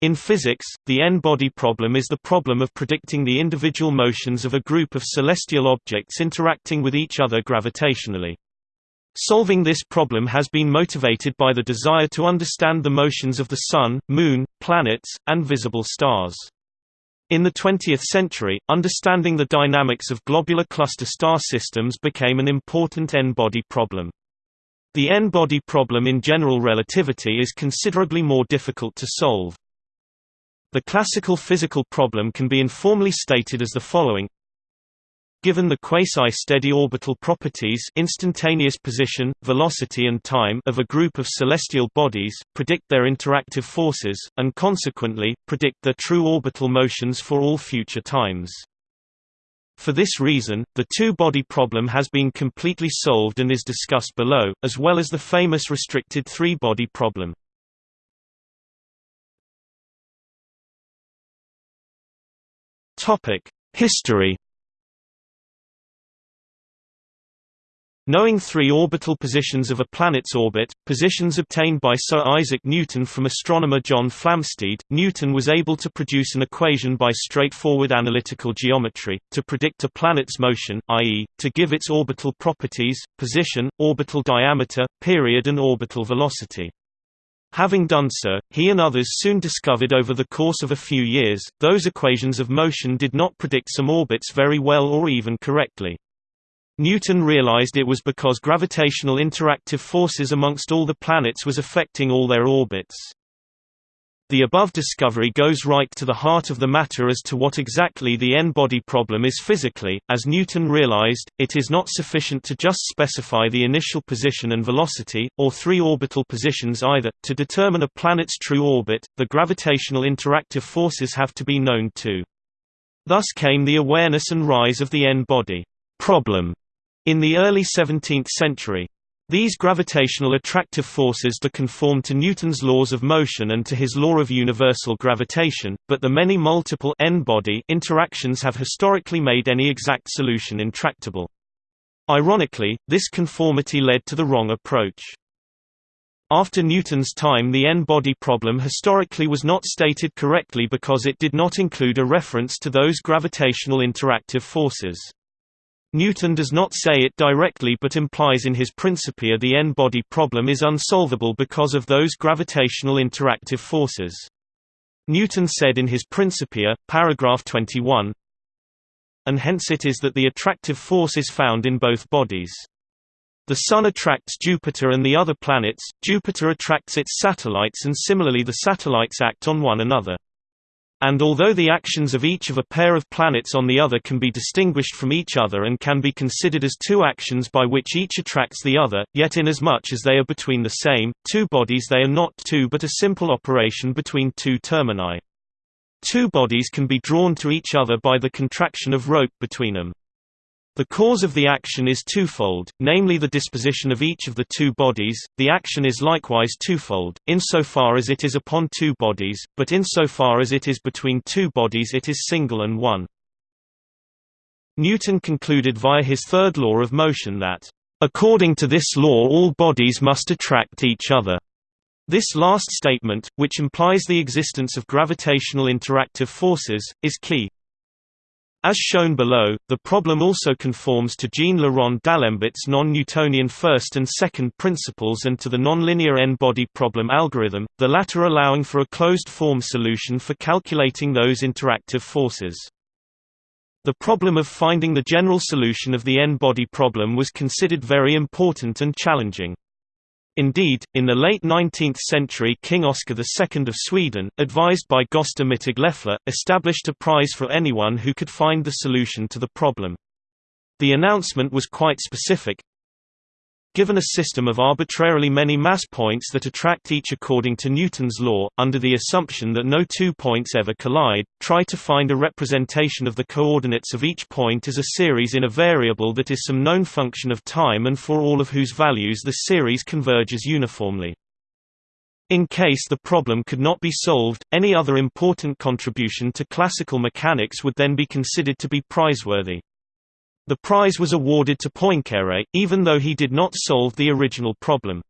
In physics, the n-body problem is the problem of predicting the individual motions of a group of celestial objects interacting with each other gravitationally. Solving this problem has been motivated by the desire to understand the motions of the Sun, Moon, planets, and visible stars. In the 20th century, understanding the dynamics of globular cluster star systems became an important n-body problem. The n-body problem in general relativity is considerably more difficult to solve. The classical physical problem can be informally stated as the following Given the quasi-steady orbital properties instantaneous position, velocity and time of a group of celestial bodies, predict their interactive forces, and consequently, predict their true orbital motions for all future times. For this reason, the two-body problem has been completely solved and is discussed below, as well as the famous restricted three-body problem. History Knowing three orbital positions of a planet's orbit, positions obtained by Sir Isaac Newton from astronomer John Flamsteed, Newton was able to produce an equation by straightforward analytical geometry, to predict a planet's motion, i.e., to give its orbital properties, position, orbital diameter, period and orbital velocity. Having done so, he and others soon discovered over the course of a few years, those equations of motion did not predict some orbits very well or even correctly. Newton realized it was because gravitational interactive forces amongst all the planets was affecting all their orbits. The above discovery goes right to the heart of the matter as to what exactly the n-body problem is physically. As Newton realized, it is not sufficient to just specify the initial position and velocity, or three orbital positions either. To determine a planet's true orbit, the gravitational interactive forces have to be known too. Thus came the awareness and rise of the n-body problem in the early 17th century. These gravitational attractive forces do conform to Newton's laws of motion and to his law of universal gravitation, but the many multiple n-body interactions have historically made any exact solution intractable. Ironically, this conformity led to the wrong approach. After Newton's time the n-body problem historically was not stated correctly because it did not include a reference to those gravitational interactive forces. Newton does not say it directly but implies in his Principia the n-body problem is unsolvable because of those gravitational interactive forces. Newton said in his Principia, paragraph 21, and hence it is that the attractive force is found in both bodies. The Sun attracts Jupiter and the other planets, Jupiter attracts its satellites and similarly the satellites act on one another. And although the actions of each of a pair of planets on the other can be distinguished from each other and can be considered as two actions by which each attracts the other, yet inasmuch as they are between the same, two bodies they are not two but a simple operation between two termini. Two bodies can be drawn to each other by the contraction of rope between them. The cause of the action is twofold, namely the disposition of each of the two bodies, the action is likewise twofold, insofar as it is upon two bodies, but insofar as it is between two bodies it is single and one. Newton concluded via his third law of motion that, "...according to this law all bodies must attract each other." This last statement, which implies the existence of gravitational interactive forces, is key. As shown below, the problem also conforms to Jean le Rond d'Alembert non-Newtonian first and second principles and to the nonlinear n-body problem algorithm, the latter allowing for a closed-form solution for calculating those interactive forces. The problem of finding the general solution of the n-body problem was considered very important and challenging. Indeed, in the late 19th century King Oscar II of Sweden, advised by Gösta Mittag-Leffler, established a prize for anyone who could find the solution to the problem. The announcement was quite specific, Given a system of arbitrarily many mass points that attract each according to Newton's law, under the assumption that no two points ever collide, try to find a representation of the coordinates of each point as a series in a variable that is some known function of time and for all of whose values the series converges uniformly. In case the problem could not be solved, any other important contribution to classical mechanics would then be considered to be prizeworthy. The prize was awarded to Poincaré, even though he did not solve the original problem.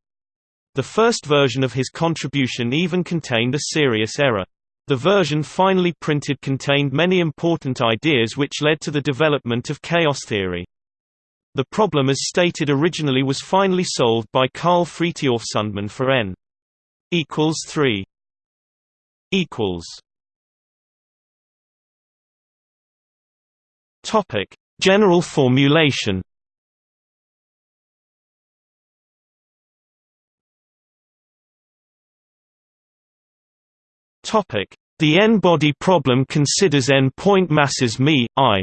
The first version of his contribution even contained a serious error. The version finally printed contained many important ideas which led to the development of chaos theory. The problem as stated originally was finally solved by Carl Fritjof Sundman for n equals 3 equals Topic General formulation The n-body problem considers n-point masses m, i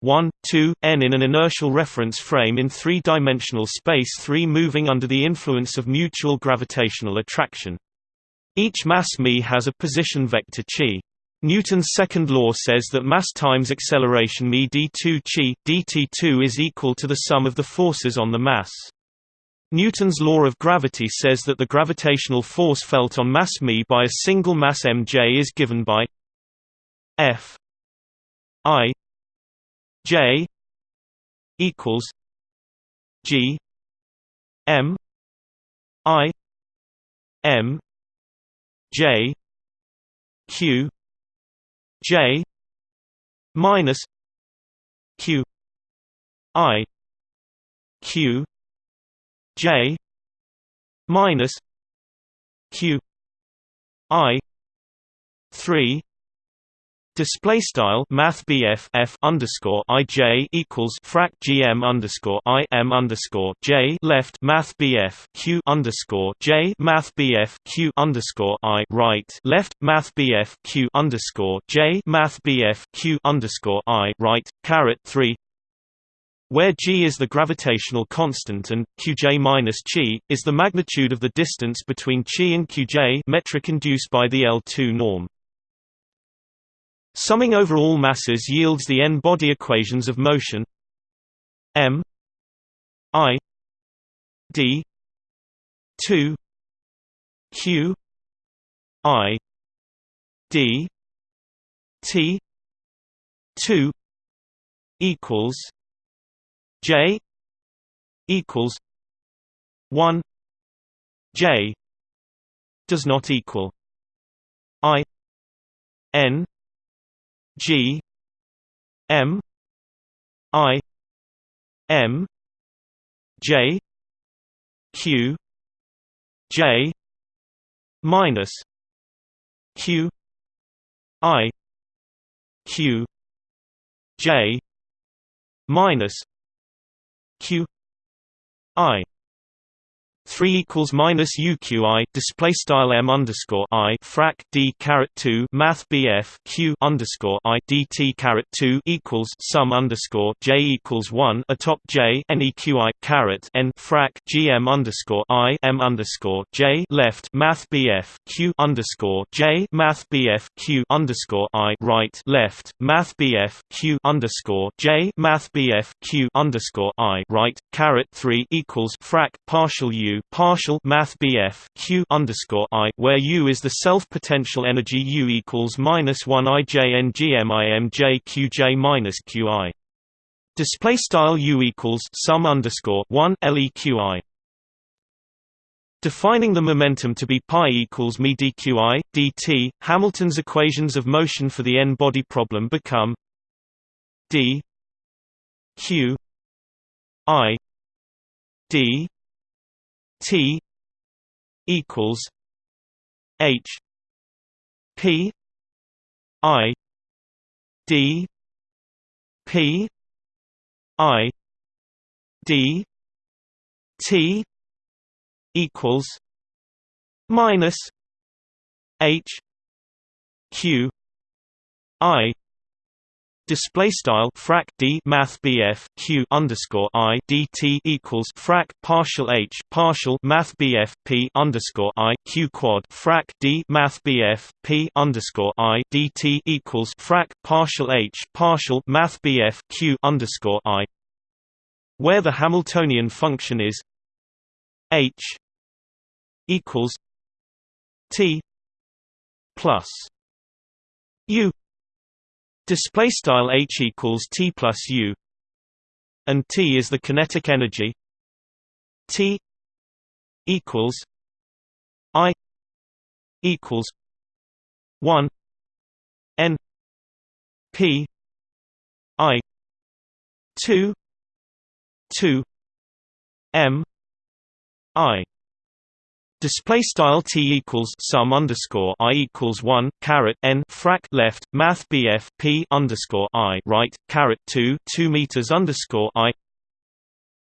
1, 2, n in an inertial reference frame in three-dimensional space 3 moving under the influence of mutual gravitational attraction. Each mass m has a position vector chi. Newton's second law says that mass times acceleration m d2 chi, dt2 is equal to the sum of the forces on the mass. Newton's law of gravity says that the gravitational force felt on mass m by a single mass mj is given by f i J equals G M I M J Q J minus Q I Q J minus Q I three Display style Math F underscore IJ equals frac GM underscore I M underscore J left Math Q underscore J Math Q underscore I right left Math Q underscore J Math Q underscore I right caret three where g is the gravitational constant and qj minus chi is the magnitude of the distance between chi and qj metric induced by the L2 norm. Summing over all masses yields the n-body equations of motion. M. I. D. 2 q. I. D. T. 2 equals j equals 1 j does not equal i n G M I M J Q J minus Q I Q J minus Q I three equals minus UQI display style M underscore I frac D caret two Math BF Q underscore I DT caret two equals sum underscore J equals one atop J NEQI caret N frac GM underscore I M underscore J left Math BF Q underscore J Math BF Q underscore I right left Math BF Q underscore J Math BF Q underscore I right caret three equals frac partial U partial math BF Q underscore I, where U is the self-potential energy U equals minus one I J N G M I M J Q J minus Q I. Display style U equals sum underscore one LEQI. Defining the momentum to be pi equals me dqi, dt, Hamilton's equations of motion for the n-body problem become d q i d T equals H P I D P I D T equals minus H Q I Display style frac d math bf q underscore i dt equals frac partial h partial math bf p underscore i q quad frac d math bf p underscore i dt equals frac partial h partial math bf q underscore i, where the Hamiltonian function is h equals t plus u Display style h equals t plus u, and t is the kinetic energy. T equals I equals one N P I two two M I Display style t equals sum underscore i equals one caret n frac left math bf p underscore i right caret two two meters underscore i.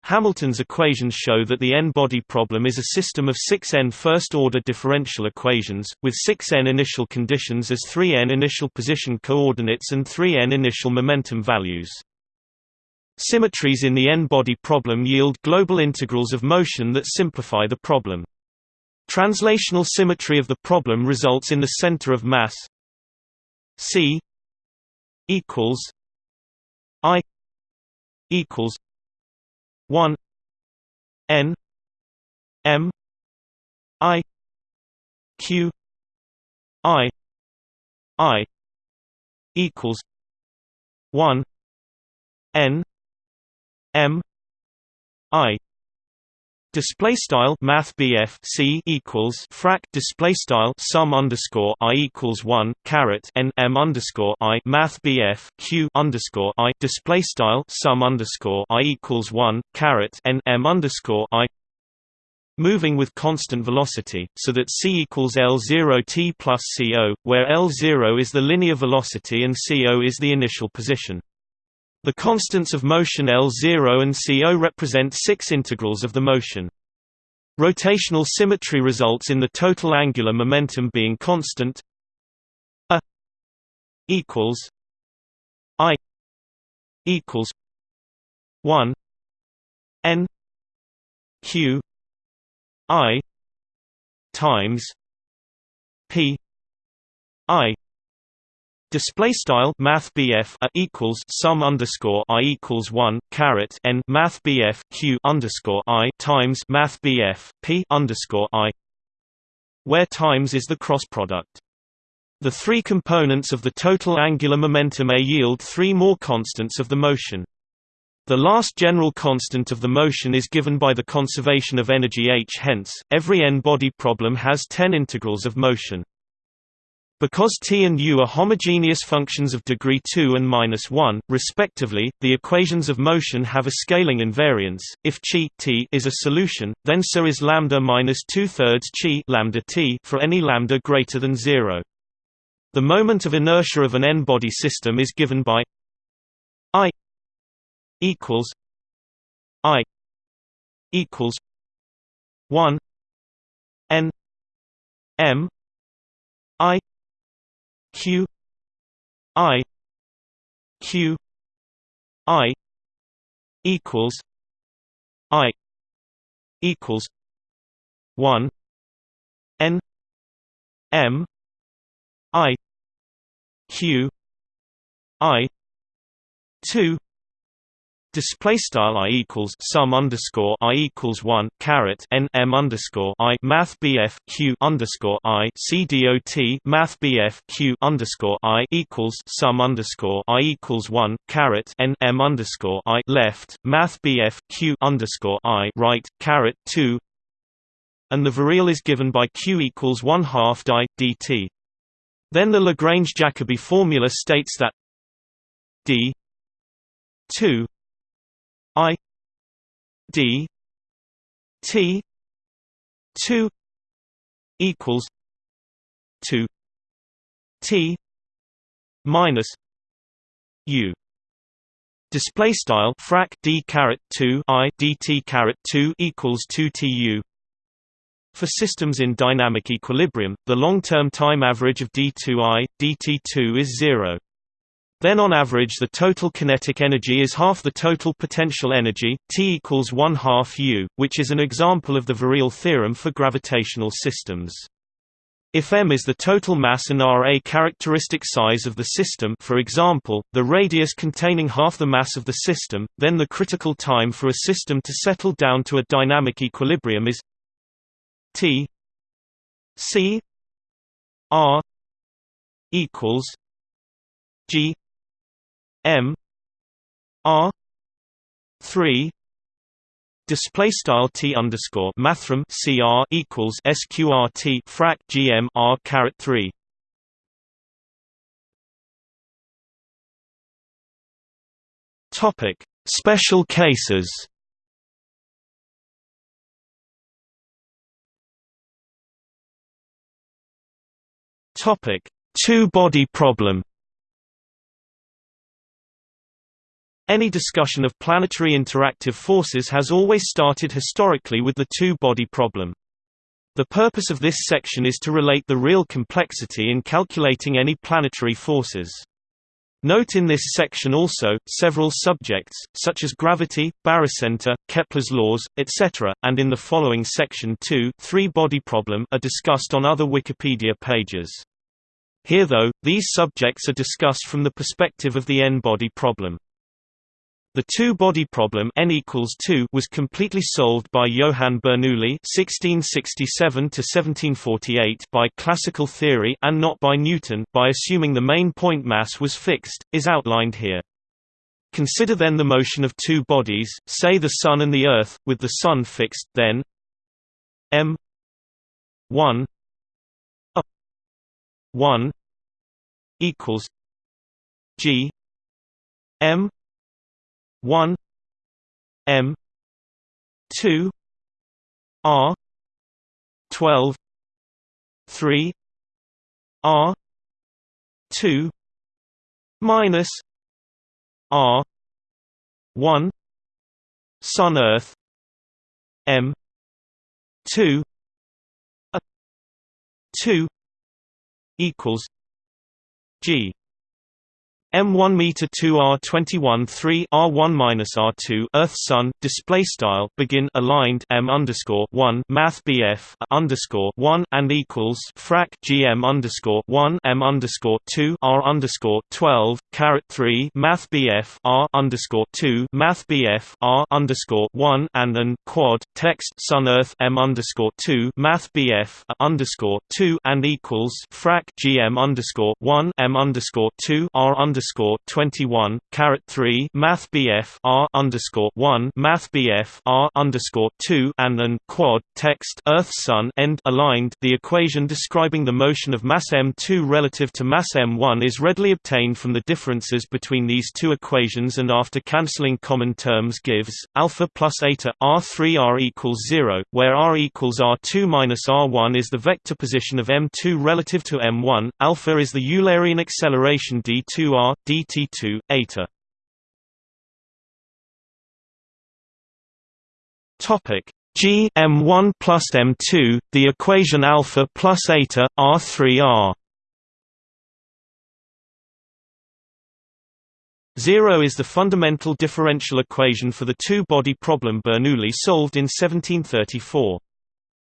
Hamilton's equations show that the n-body problem is a system of six n first-order differential equations, with six n initial conditions as three n initial position coordinates and three n initial momentum values. Symmetries in the n-body problem yield global integrals of motion that simplify the problem. Translational symmetry of the problem results in the center of mass. C equals I equals one N M I Q I I equals one N M I Display style Math C equals frac display style sum underscore I equals one caret N M underscore I Math Q underscore I display style sum underscore I equals one caret N M underscore I moving with constant velocity, so that c equals L0 t plus co, where L0 is the linear velocity and co is the initial position. The constants of motion L0 and CO represent six integrals of the motion. Rotational symmetry results in the total angular momentum being constant a equals i equals 1 n q i times p i Display style Math BF a equals sum underscore I equals one caret N Math BF Q underscore I times Math BF P underscore I where times is the cross product. The three components of the total angular momentum A yield three more constants of the motion. The last general constant of the motion is given by the conservation of energy h hence, every n-body problem has 10 integrals of motion. Because t and u are homogeneous functions of degree 2 and minus 1, respectively, the equations of motion have a scaling invariance. If chi t is a solution, then so is lambda minus two thirds chi lambda t for any lambda greater than zero. The moment of inertia of an n-body system is given by i equals i equals one n m i q i q i equals i equals 1 n m i q i 2 Display style i equals sum underscore i equals one caret n m underscore i math bf q underscore i c dot math bf q underscore i equals sum underscore i equals one caret n m underscore i left math bf q underscore i right caret two, and the virial is given by q equals one half di dt. Then the Lagrange-Jacobi formula states that d two I D T two equals two T minus U Display style frac d caret two i dt caret two equals two tu. For systems in dynamic equilibrium, the long-term time average of d2i, dt2 is zero. Then on average the total kinetic energy is half the total potential energy, T equals 1 half U, which is an example of the virial theorem for gravitational systems. If m is the total mass and r a characteristic size of the system for example, the radius containing half the mass of the system, then the critical time for a system to settle down to a dynamic equilibrium is t c r equals g M R three display style t underscore mathrm cr equals sqrt frac gm r caret 3 topic special cases. Topic two-body problem Any discussion of planetary interactive forces has always started historically with the two-body problem. The purpose of this section is to relate the real complexity in calculating any planetary forces. Note in this section also, several subjects, such as gravity, barycenter, Kepler's laws, etc., and in the following section 2 three-body problem are discussed on other Wikipedia pages. Here though, these subjects are discussed from the perspective of the n-body problem. The two-body problem n equals 2 was completely solved by Johann Bernoulli (1667–1748) by classical theory and not by Newton by assuming the main point mass was fixed, is outlined here. Consider then the motion of two bodies, say the Sun and the Earth, with the Sun fixed, then m 1 a 1 equals g m 1 m 2 r 12 3 r 2 minus r 1 sun earth m 2 a 2 equals g M1 meter 2 R21 3 R1 minus R2 Earth Sun display style begin aligned M underscore 1 Math BF underscore 1 and equals frac GM underscore 1 M underscore 2 R underscore 12 caret 3 Math BF R underscore 2 Math BF R underscore 1 and an quad text Sun Earth M underscore 2 Math BF underscore 2 and equals frac GM underscore 1 M underscore 2 R underscore underscore twenty one caret three Math BF R underscore one Math BF R underscore two and an quad text Earth Sun end aligned. The equation describing the motion of mass m2 relative to mass m1 is readily obtained from the differences between these two equations and after cancelling common terms gives alpha plus eta r3 r equals zero, where r equals r2 minus r1 is the vector position of m2 relative to m1. Alpha is the Eulerian acceleration d2r dt2 eta topic g m1 plus m2 the equation alpha plus eta r3r 0 is the fundamental differential equation for the two-body problem Bernoulli solved in 1734.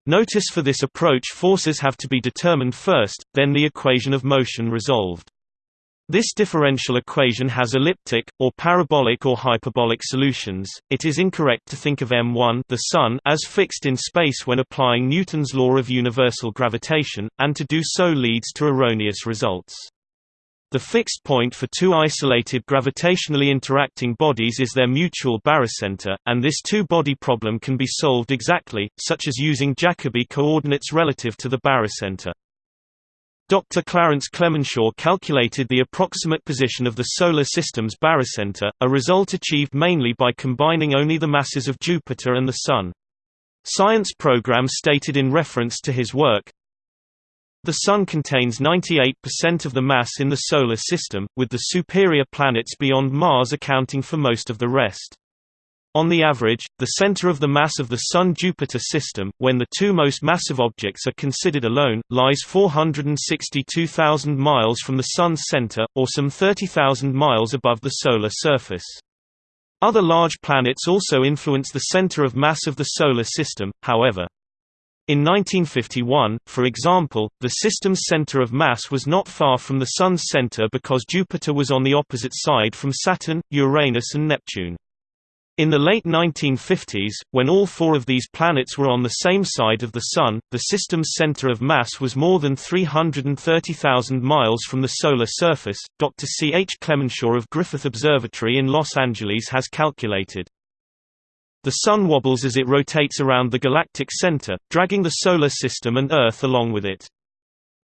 Notice for this approach forces have to be determined first, then the equation of motion resolved. This differential equation has elliptic, or parabolic or hyperbolic solutions. It is incorrect to think of m1 the sun as fixed in space when applying Newton's law of universal gravitation, and to do so leads to erroneous results. The fixed point for two isolated gravitationally interacting bodies is their mutual barycenter, and this two-body problem can be solved exactly, such as using Jacobi coordinates relative to the barycenter. Dr. Clarence Cleminshaw calculated the approximate position of the Solar System's barycenter, a result achieved mainly by combining only the masses of Jupiter and the Sun. Science program stated in reference to his work, the Sun contains 98% of the mass in the Solar System, with the superior planets beyond Mars accounting for most of the rest. On the average, the center of the mass of the Sun–Jupiter system, when the two most massive objects are considered alone, lies 462,000 miles from the Sun's center, or some 30,000 miles above the solar surface. Other large planets also influence the center of mass of the Solar System, however. In 1951, for example, the system's center of mass was not far from the Sun's center because Jupiter was on the opposite side from Saturn, Uranus and Neptune. In the late 1950s, when all four of these planets were on the same side of the Sun, the system's center of mass was more than 330,000 miles from the solar surface. Dr. C. H. Cleminshaw of Griffith Observatory in Los Angeles has calculated. The Sun wobbles as it rotates around the galactic center, dragging the Solar System and Earth along with it.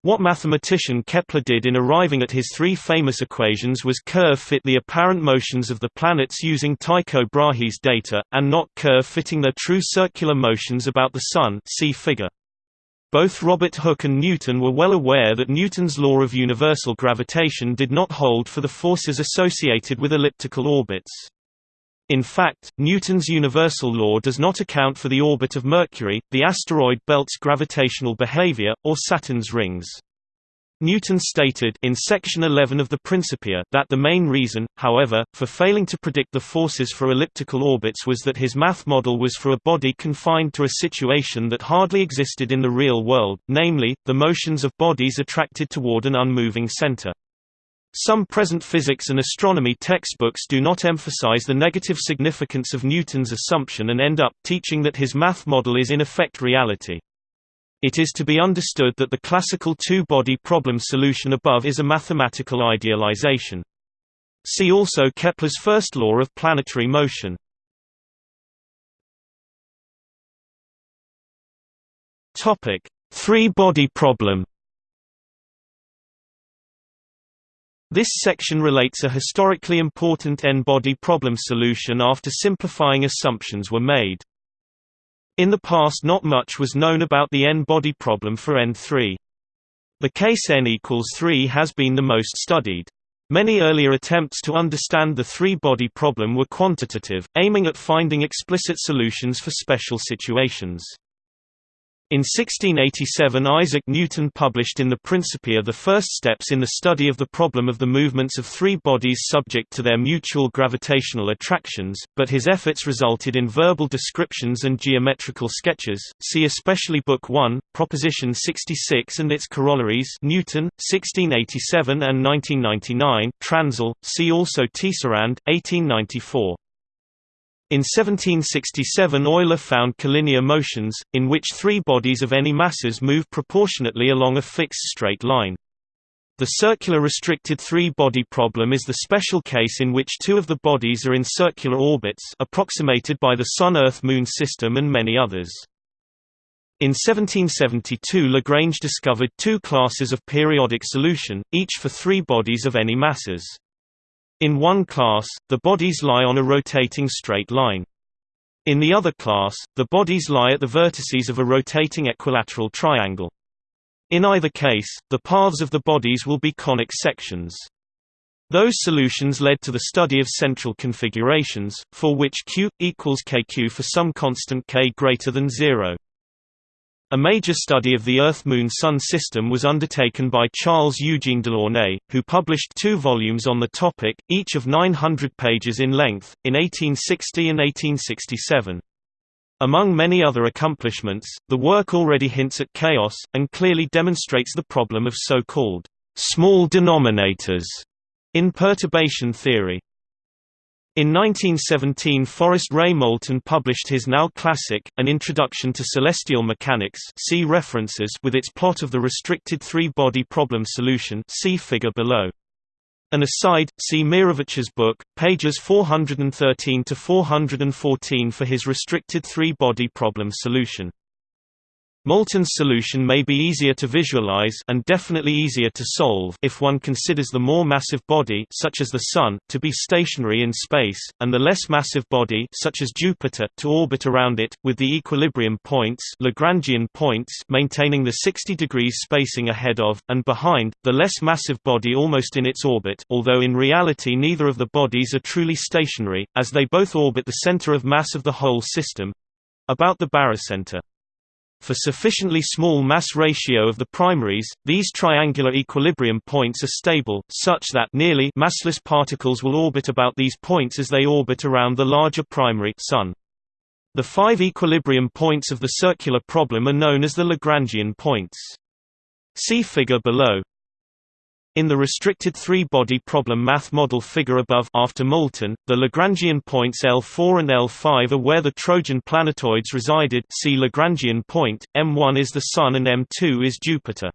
What mathematician Kepler did in arriving at his three famous equations was curve fit the apparent motions of the planets using Tycho Brahe's data, and not curve fitting their true circular motions about the Sun see figure. Both Robert Hooke and Newton were well aware that Newton's law of universal gravitation did not hold for the forces associated with elliptical orbits. In fact, Newton's universal law does not account for the orbit of Mercury, the asteroid belt's gravitational behavior, or Saturn's rings. Newton stated in section 11 of the Principia that the main reason, however, for failing to predict the forces for elliptical orbits was that his math model was for a body confined to a situation that hardly existed in the real world, namely, the motions of bodies attracted toward an unmoving center. Some present physics and astronomy textbooks do not emphasize the negative significance of Newton's assumption and end up teaching that his math model is in effect reality. It is to be understood that the classical two-body problem solution above is a mathematical idealization. See also Kepler's first law of planetary motion. Three-body problem This section relates a historically important n-body problem solution after simplifying assumptions were made. In the past not much was known about the n-body problem for n3. The case n equals 3 has been the most studied. Many earlier attempts to understand the three-body problem were quantitative, aiming at finding explicit solutions for special situations. In 1687 Isaac Newton published in the Principia the first steps in the study of the problem of the movements of three bodies subject to their mutual gravitational attractions, but his efforts resulted in verbal descriptions and geometrical sketches, see especially Book 1, Proposition 66 and its corollaries Newton, 1687 and 1999 Transl, see also Tisserand, 1894. In 1767 Euler found collinear motions, in which three bodies of any masses move proportionately along a fixed straight line. The circular restricted three-body problem is the special case in which two of the bodies are in circular orbits approximated by the Sun-Earth-Moon system and many others. In 1772 Lagrange discovered two classes of periodic solution, each for three bodies of any masses. In one class, the bodies lie on a rotating straight line. In the other class, the bodies lie at the vertices of a rotating equilateral triangle. In either case, the paths of the bodies will be conic sections. Those solutions led to the study of central configurations, for which Q equals kq for some constant k greater than 0. A major study of the Earth-Moon-Sun system was undertaken by Charles Eugene Delaunay, who published two volumes on the topic, each of 900 pages in length, in 1860 and 1867. Among many other accomplishments, the work already hints at chaos, and clearly demonstrates the problem of so-called small denominators in perturbation theory. In 1917 Forrest Ray Moulton published his now classic, An Introduction to Celestial Mechanics see references with its plot of the restricted three-body problem solution see figure below. An aside, see Meirovitch's book, pages 413 to 414 for his restricted three-body problem solution. Moulton's solution may be easier to visualize and definitely easier to solve if one considers the more massive body such as the Sun, to be stationary in space, and the less massive body such as Jupiter to orbit around it, with the equilibrium points, Lagrangian points maintaining the 60 degrees spacing ahead of, and behind, the less massive body almost in its orbit although in reality neither of the bodies are truly stationary, as they both orbit the center of mass of the whole system—about the barycenter. For sufficiently small mass ratio of the primaries, these triangular equilibrium points are stable, such that nearly massless particles will orbit about these points as they orbit around the larger primary Sun. The five equilibrium points of the circular problem are known as the Lagrangian points. See figure below. In the restricted three-body problem math model figure above after Moulton, the Lagrangian points L4 and L5 are where the Trojan planetoids resided see Lagrangian point, M1 is the Sun and M2 is Jupiter.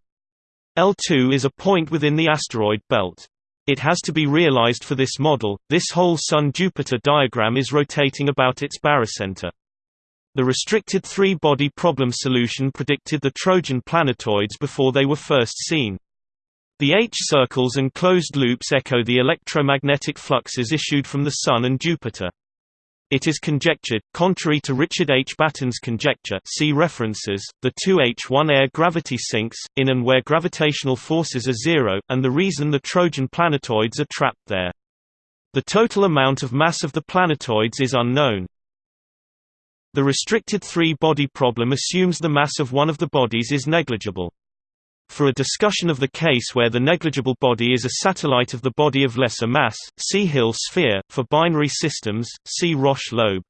L2 is a point within the asteroid belt. It has to be realized for this model, this whole Sun-Jupiter diagram is rotating about its barycenter. The restricted three-body problem solution predicted the Trojan planetoids before they were first seen. The H-circles and closed loops echo the electromagnetic fluxes issued from the Sun and Jupiter. It is conjectured, contrary to Richard H. Battin's conjecture see references, the 2H1 air gravity sinks, in and where gravitational forces are zero, and the reason the Trojan planetoids are trapped there. The total amount of mass of the planetoids is unknown. The restricted three-body problem assumes the mass of one of the bodies is negligible. For a discussion of the case where the negligible body is a satellite of the body of lesser mass, see Hill sphere. For binary systems, see Roche lobe.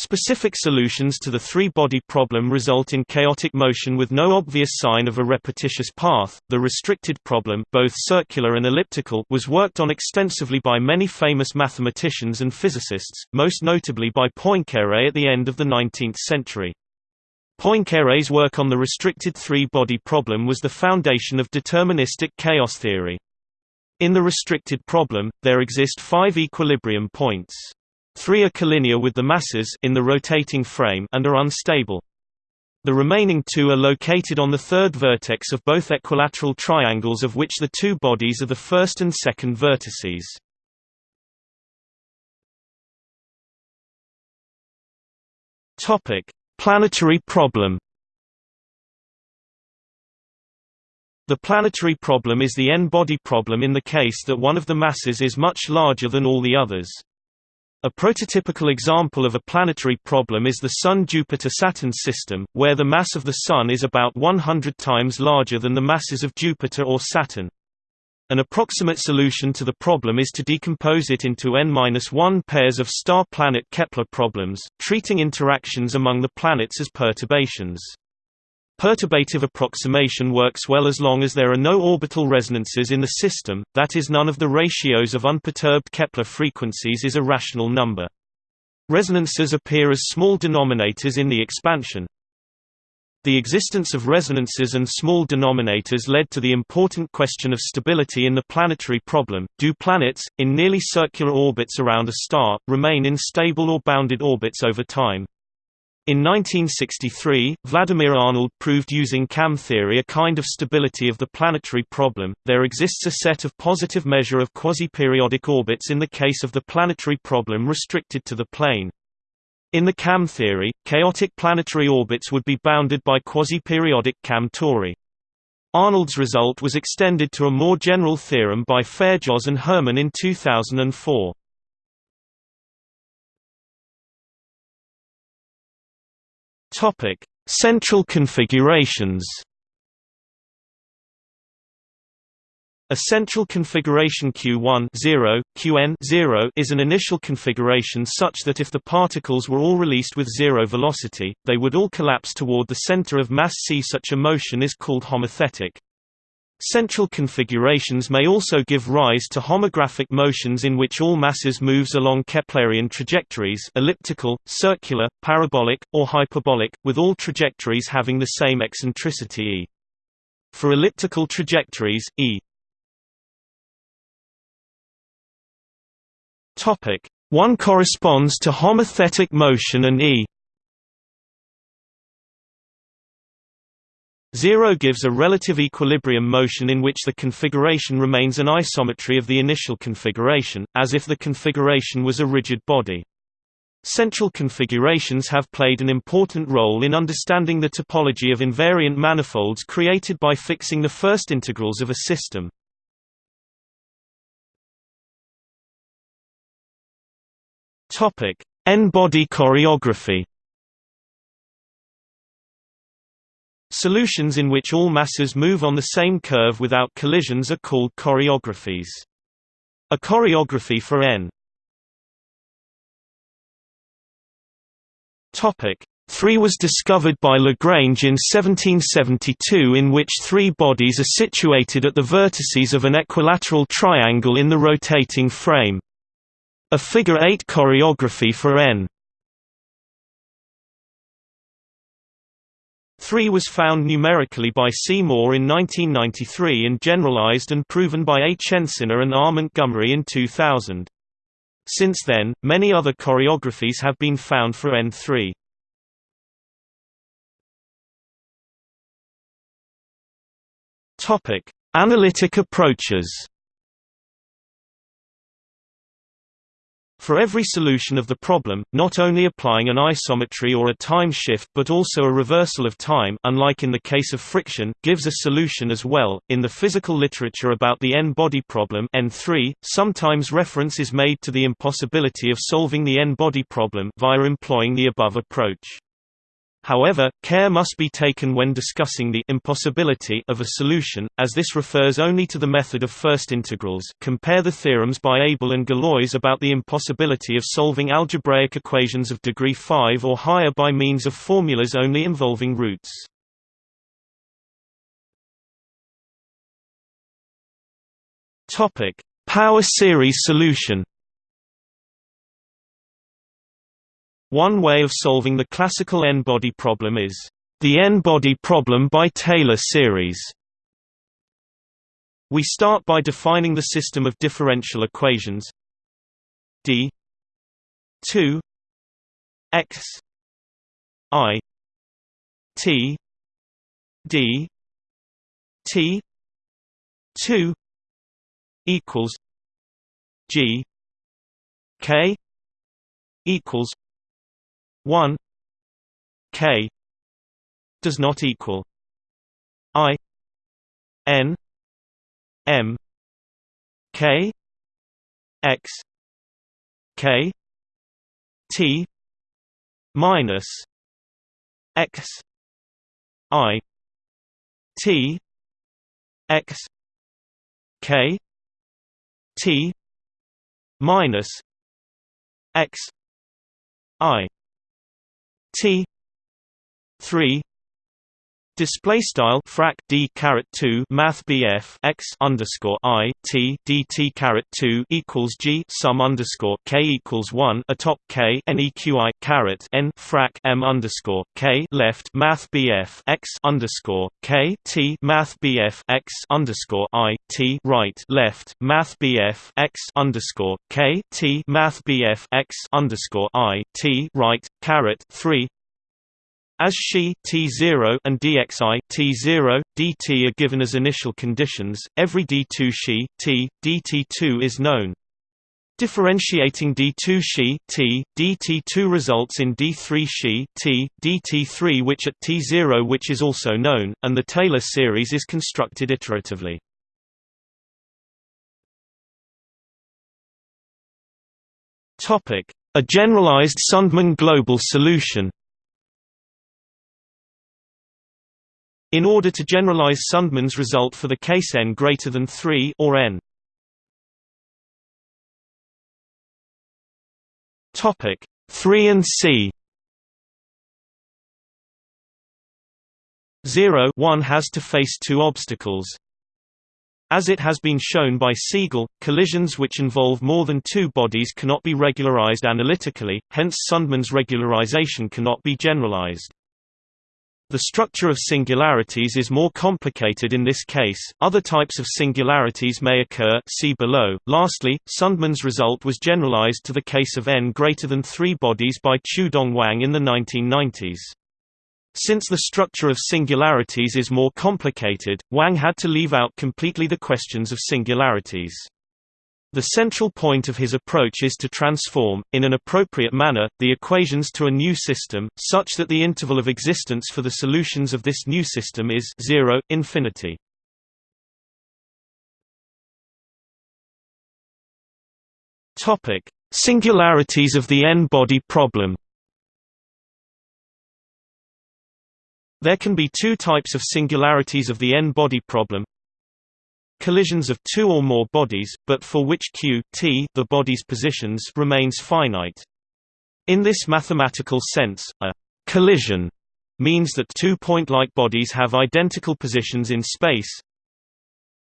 Specific solutions to the three-body problem result in chaotic motion with no obvious sign of a repetitious path. The restricted problem, both circular and elliptical, was worked on extensively by many famous mathematicians and physicists, most notably by Poincaré at the end of the 19th century. Poincaré's work on the restricted three-body problem was the foundation of deterministic chaos theory. In the restricted problem, there exist five equilibrium points. Three are collinear with the masses in the rotating frame and are unstable. The remaining two are located on the third vertex of both equilateral triangles of which the two bodies are the first and second vertices. Topic: Planetary problem The planetary problem is the n-body problem in the case that one of the masses is much larger than all the others. A prototypical example of a planetary problem is the Sun-Jupiter-Saturn system, where the mass of the Sun is about 100 times larger than the masses of Jupiter or Saturn. An approximate solution to the problem is to decompose it into n-1 pairs of star-planet Kepler problems, treating interactions among the planets as perturbations. Perturbative approximation works well as long as there are no orbital resonances in the system, that is none of the ratios of unperturbed Kepler frequencies is a rational number. Resonances appear as small denominators in the expansion, the existence of resonances and small denominators led to the important question of stability in the planetary problem. Do planets, in nearly circular orbits around a star, remain in stable or bounded orbits over time? In 1963, Vladimir Arnold proved using KAM theory a kind of stability of the planetary problem. There exists a set of positive measure of quasi-periodic orbits in the case of the planetary problem restricted to the plane. In the KAM theory, chaotic planetary orbits would be bounded by quasi-periodic KAM tori. Arnold's result was extended to a more general theorem by Féjoz and Herman in 2004. Topic: Central configurations A central configuration Q1 0, Qn 0 is an initial configuration such that if the particles were all released with zero velocity, they would all collapse toward the center of mass c. Such a motion is called homothetic. Central configurations may also give rise to homographic motions in which all masses moves along Keplerian trajectories elliptical, circular, parabolic, or hyperbolic, with all trajectories having the same eccentricity e. For elliptical trajectories, e Topic: 1 corresponds to homothetic motion and E 0 gives a relative equilibrium motion in which the configuration remains an isometry of the initial configuration, as if the configuration was a rigid body. Central configurations have played an important role in understanding the topology of invariant manifolds created by fixing the first integrals of a system. Topic: N-body choreography. Solutions in which all masses move on the same curve without collisions are called choreographies. A choreography for N. Topic: 3 was discovered by Lagrange in 1772 in which three bodies are situated at the vertices of an equilateral triangle in the rotating frame. A figure eight choreography for N. 3 was found numerically by C. Moore in 1993 and generalized and proven by A. Chenciner and R. Montgomery in 2000. Since then, many other choreographies have been found for N3. Topic: Analytic approaches. For every solution of the problem, not only applying an isometry or a time shift but also a reversal of time unlike in the case of friction, gives a solution as well. In the physical literature about the n-body problem N3, sometimes reference is made to the impossibility of solving the n-body problem via employing the above approach. However, care must be taken when discussing the impossibility of a solution, as this refers only to the method of first integrals compare the theorems by Abel and Galois about the impossibility of solving algebraic equations of degree 5 or higher by means of formulas only involving roots. Power series solution One way of solving the classical n-body problem is the n-body problem by Taylor series. We start by defining the system of differential equations d 2 x i t d t 2 equals g k equals 1 k does not equal i n m k x k t minus x i t x k t minus x i T three Display style frac d caret two math BF x underscore i t dt caret two equals g sum underscore k equals one atop k neqi caret n frac m underscore k left math BF x underscore k t math BF x underscore i t right left math BF x underscore k t math BF x underscore i t right caret three as xi t0 and dxi t0, dt are given as initial conditions, every d2 xi t, dt2 is known. Differentiating d2 xi t, dt2 results in d3 xi t, dt3 which at t0 which is also known, and the Taylor series is constructed iteratively. A generalized Sundman global solution in order to generalize Sundman's result for the case n greater than 3 or n. Topic 3 and c 0 1 has to face two obstacles. As it has been shown by Siegel, collisions which involve more than two bodies cannot be regularized analytically, hence Sundman's regularization cannot be generalized. The structure of singularities is more complicated in this case. Other types of singularities may occur, see below. Lastly, Sundman's result was generalized to the case of n greater than 3 bodies by Qiudong Wang in the 1990s. Since the structure of singularities is more complicated, Wang had to leave out completely the questions of singularities. The central point of his approach is to transform, in an appropriate manner, the equations to a new system, such that the interval of existence for the solutions of this new system is 0, infinity. Singularities of the n-body problem There can be two types of singularities of the n-body problem collisions of two or more bodies, but for which q t the body's positions remains finite. In this mathematical sense, a collision means that two point-like bodies have identical positions in space.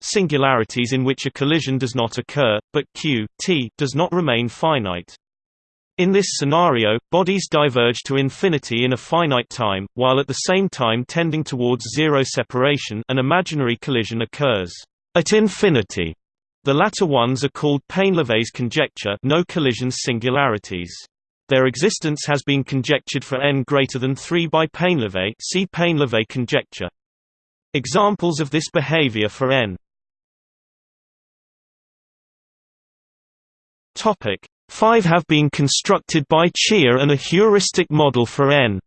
Singularities in which a collision does not occur, but q t does not remain finite. In this scenario, bodies diverge to infinity in a finite time, while at the same time tending towards zero separation an imaginary collision occurs. At infinity, the latter ones are called Painlevé's conjecture no collision singularities. Their existence has been conjectured for n greater than 3 by Painlevé see Painlevé conjecture. Examples of this behavior for n Topic 5 have been constructed by Xia and a heuristic model for n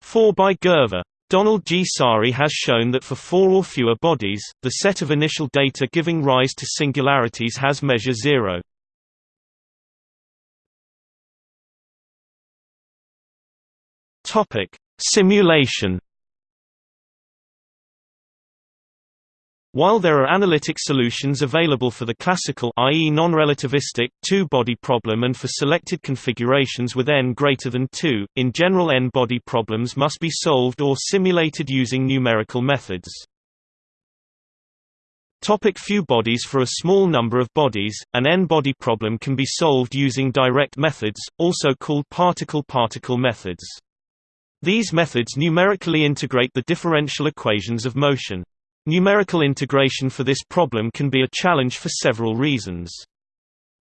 4 by Gerver. Donald G. Saari has shown that for four or fewer bodies, the set of initial data giving rise to singularities has measure zero. Simulation While there are analytic solutions available for the classical i.e. non-relativistic two-body problem and for selected configurations with n greater than 2, in general n-body problems must be solved or simulated using numerical methods. Topic few bodies For a small number of bodies, an n-body problem can be solved using direct methods, also called particle-particle methods. These methods numerically integrate the differential equations of motion. Numerical integration for this problem can be a challenge for several reasons.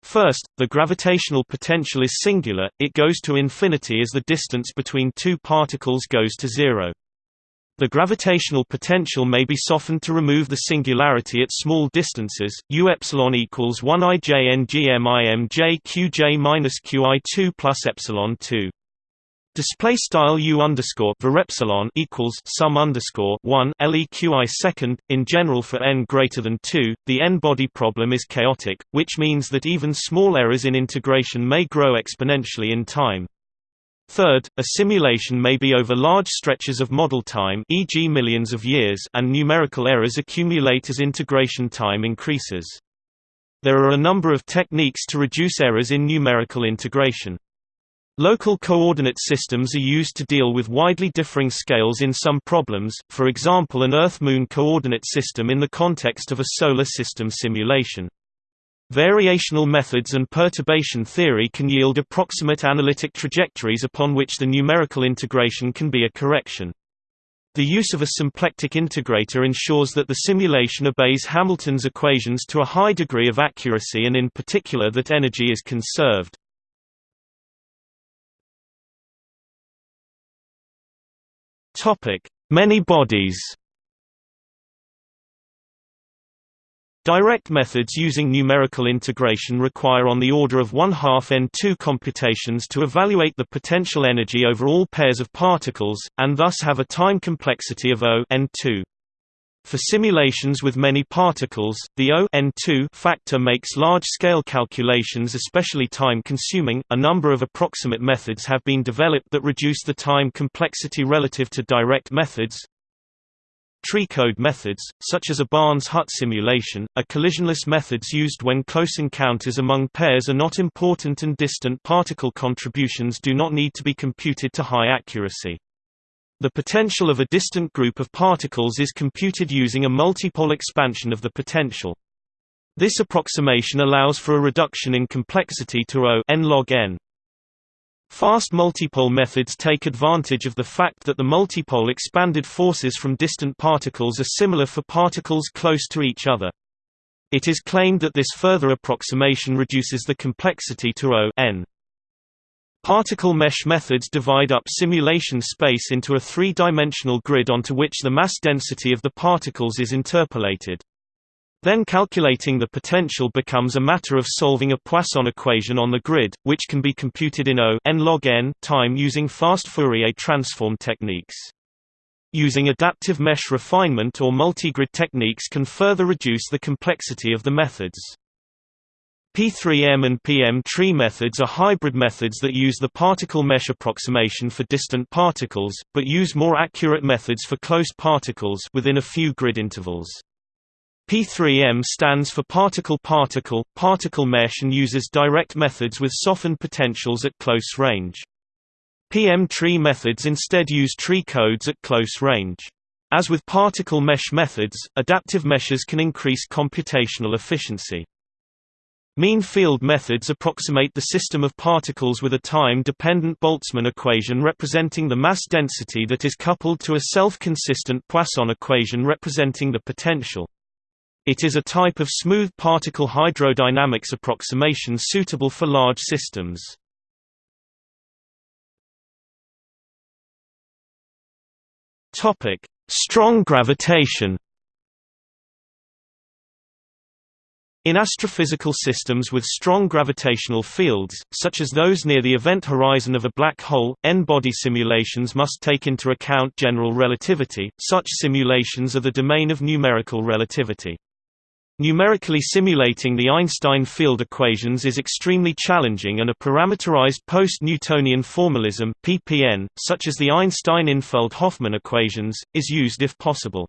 First, the gravitational potential is singular, it goes to infinity as the distance between two particles goes to zero. The gravitational potential may be softened to remove the singularity at small distances. U epsilon equals 1 i j n g m i m j q j minus q i 2 plus epsilon 2. Display style u underscore epsilon equals sum underscore one leqi second. In general, for n greater than two, the n-body problem is chaotic, which means that even small errors in integration may grow exponentially in time. Third, a simulation may be over large stretches of model time, e.g., millions of years, and numerical errors accumulate as integration time increases. There are a number of techniques to reduce errors in numerical integration. Local coordinate systems are used to deal with widely differing scales in some problems, for example an Earth-Moon coordinate system in the context of a solar system simulation. Variational methods and perturbation theory can yield approximate analytic trajectories upon which the numerical integration can be a correction. The use of a symplectic integrator ensures that the simulation obeys Hamilton's equations to a high degree of accuracy and in particular that energy is conserved. Topic: Many bodies. Direct methods using numerical integration require on the order of 1 half n2 computations to evaluate the potential energy over all pairs of particles, and thus have a time complexity of O n2. For simulations with many particles, the O n2 factor makes large-scale calculations especially time-consuming. A number of approximate methods have been developed that reduce the time complexity relative to direct methods. Tree code methods, such as a Barnes Hut simulation, are collisionless methods used when close encounters among pairs are not important and distant particle contributions do not need to be computed to high accuracy. The potential of a distant group of particles is computed using a multipole expansion of the potential. This approximation allows for a reduction in complexity to O n log n. Fast multipole methods take advantage of the fact that the multipole expanded forces from distant particles are similar for particles close to each other. It is claimed that this further approximation reduces the complexity to O n. Particle mesh methods divide up simulation space into a three-dimensional grid onto which the mass density of the particles is interpolated. Then calculating the potential becomes a matter of solving a Poisson equation on the grid, which can be computed in O n log n time using fast Fourier transform techniques. Using adaptive mesh refinement or multigrid techniques can further reduce the complexity of the methods. P3M and PM tree methods are hybrid methods that use the particle mesh approximation for distant particles, but use more accurate methods for close particles within a few grid intervals. P3M stands for particle-particle, particle mesh and uses direct methods with softened potentials at close range. PM tree methods instead use tree codes at close range. As with particle mesh methods, adaptive meshes can increase computational efficiency. Mean field methods approximate the system of particles with a time-dependent Boltzmann equation representing the mass density that is coupled to a self-consistent Poisson equation representing the potential. It is a type of smooth particle hydrodynamics approximation suitable for large systems. Strong gravitation. In astrophysical systems with strong gravitational fields, such as those near the event horizon of a black hole, N-body simulations must take into account general relativity. Such simulations are the domain of numerical relativity. Numerically simulating the Einstein field equations is extremely challenging and a parameterized post-Newtonian formalism (PPN), such as the Einstein-Infeld-Hoffmann equations, is used if possible.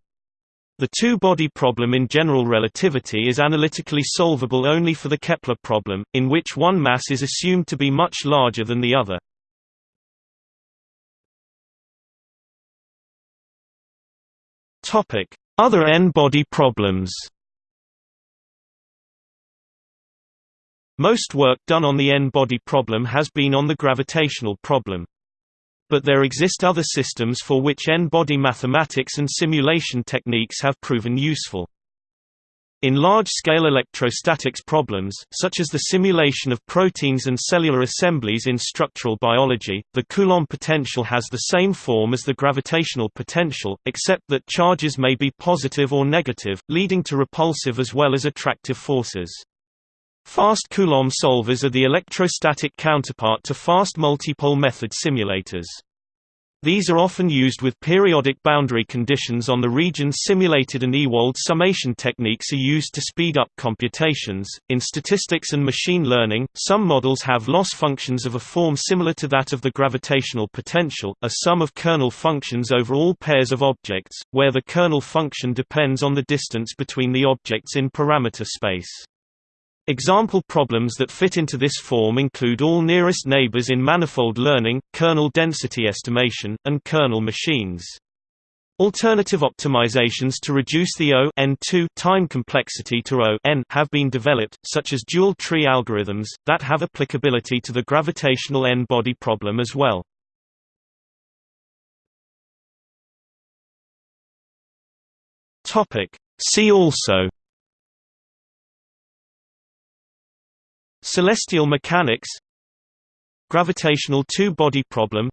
The two-body problem in general relativity is analytically solvable only for the Kepler problem, in which one mass is assumed to be much larger than the other. Other n-body problems Most work done on the n-body problem has been on the gravitational problem but there exist other systems for which n-body mathematics and simulation techniques have proven useful. In large-scale electrostatics problems, such as the simulation of proteins and cellular assemblies in structural biology, the Coulomb potential has the same form as the gravitational potential, except that charges may be positive or negative, leading to repulsive as well as attractive forces. Fast Coulomb solvers are the electrostatic counterpart to fast multipole method simulators. These are often used with periodic boundary conditions on the regions simulated and Ewald summation techniques are used to speed up computations. In statistics and machine learning, some models have loss functions of a form similar to that of the gravitational potential, a sum of kernel functions over all pairs of objects, where the kernel function depends on the distance between the objects in parameter space. Example problems that fit into this form include all nearest neighbors in manifold learning, kernel density estimation, and kernel machines. Alternative optimizations to reduce the O n2 time complexity to O n have been developed, such as dual tree algorithms, that have applicability to the gravitational n-body problem as well. See also Celestial mechanics Gravitational two-body problem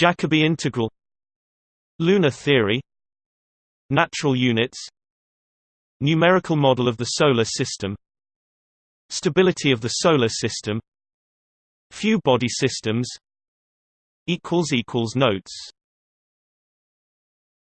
Jacobi integral Lunar theory Natural units Numerical model of the Solar System Stability of the Solar System Few body systems Notes